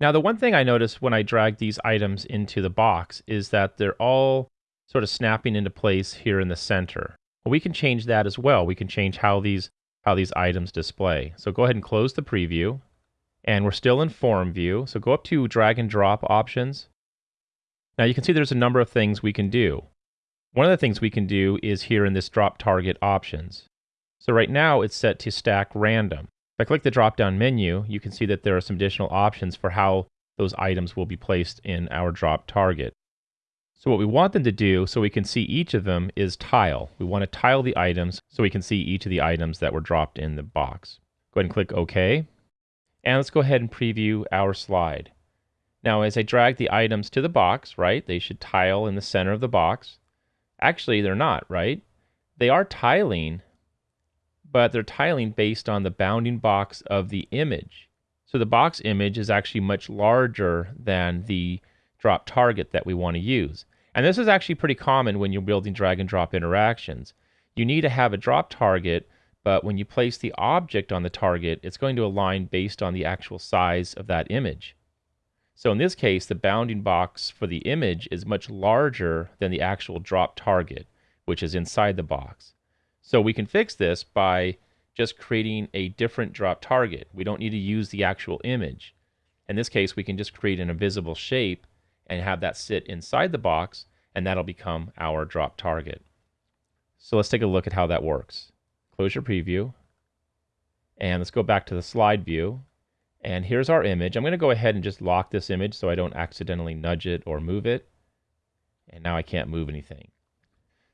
Now, the one thing I noticed when I drag these items into the box is that they're all sort of snapping into place here in the center. Well, we can change that as well. We can change how these how these items display. So go ahead and close the preview. And we're still in form view. So go up to drag and drop options. Now you can see there's a number of things we can do. One of the things we can do is here in this drop target options. So right now it's set to stack random. If I click the drop down menu, you can see that there are some additional options for how those items will be placed in our drop target. So what we want them to do so we can see each of them is tile. We want to tile the items so we can see each of the items that were dropped in the box. Go ahead and click OK. And let's go ahead and preview our slide. Now as I drag the items to the box, right, they should tile in the center of the box. Actually, they're not, right? They are tiling, but they're tiling based on the bounding box of the image. So the box image is actually much larger than the drop target that we want to use. And this is actually pretty common when you're building drag and drop interactions. You need to have a drop target, but when you place the object on the target, it's going to align based on the actual size of that image. So in this case, the bounding box for the image is much larger than the actual drop target, which is inside the box. So we can fix this by just creating a different drop target. We don't need to use the actual image. In this case, we can just create an invisible shape and have that sit inside the box, and that'll become our drop target. So let's take a look at how that works. Close your preview, and let's go back to the slide view. And here's our image. I'm going to go ahead and just lock this image so I don't accidentally nudge it or move it. And now I can't move anything.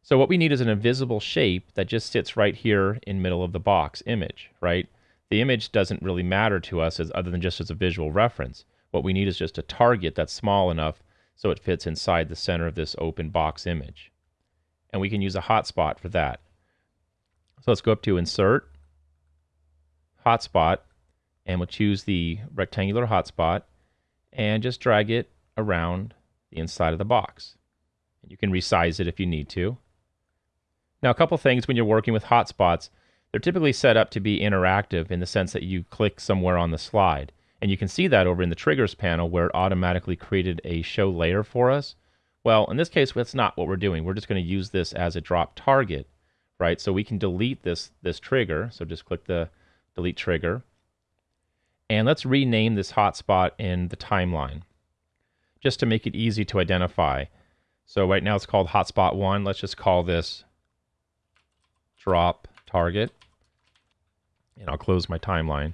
So what we need is an invisible shape that just sits right here in middle of the box image, right? The image doesn't really matter to us as other than just as a visual reference. What we need is just a target that's small enough so it fits inside the center of this open box image. And we can use a hotspot for that. So let's go up to Insert, Hotspot, and we'll choose the rectangular hotspot and just drag it around the inside of the box. You can resize it if you need to. Now, a couple things when you're working with hotspots, they're typically set up to be interactive in the sense that you click somewhere on the slide. And you can see that over in the triggers panel where it automatically created a show layer for us. Well, in this case, that's not what we're doing. We're just going to use this as a drop target, right? So we can delete this, this trigger. So just click the delete trigger. And let's rename this hotspot in the timeline just to make it easy to identify. So right now it's called hotspot one. Let's just call this drop target. And I'll close my timeline.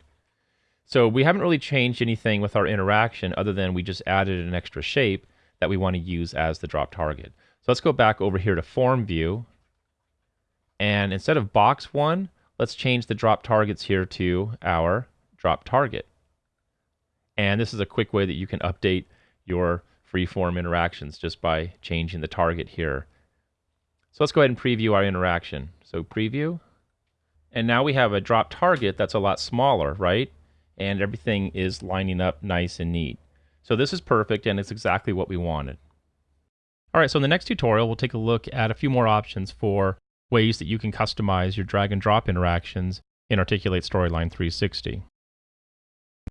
So we haven't really changed anything with our interaction other than we just added an extra shape that we want to use as the drop target. So let's go back over here to form view. And instead of box one, let's change the drop targets here to our drop target. And this is a quick way that you can update your freeform interactions just by changing the target here. So let's go ahead and preview our interaction. So preview. And now we have a drop target that's a lot smaller, right? and everything is lining up nice and neat. So this is perfect and it's exactly what we wanted. All right, so in the next tutorial, we'll take a look at a few more options for ways that you can customize your drag and drop interactions in Articulate Storyline 360.